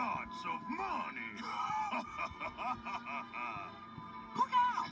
lots of money. Look out!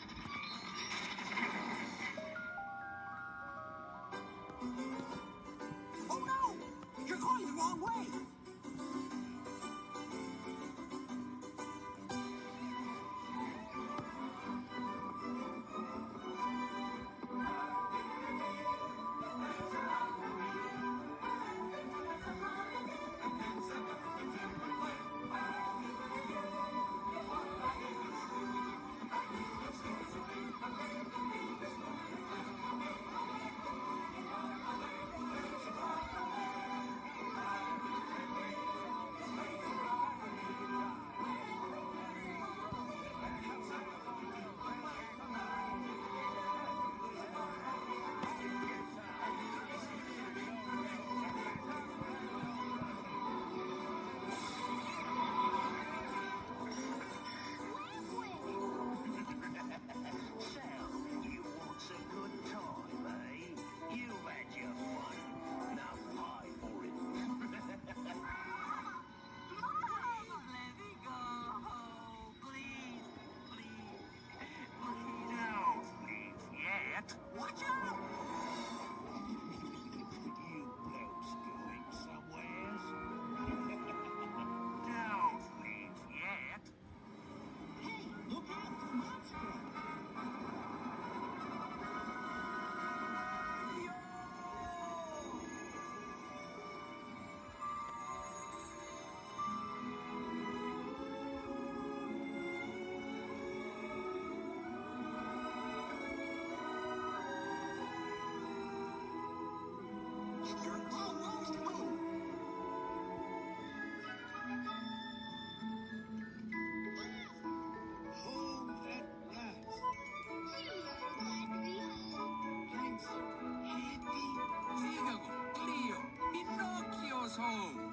Watch out! household.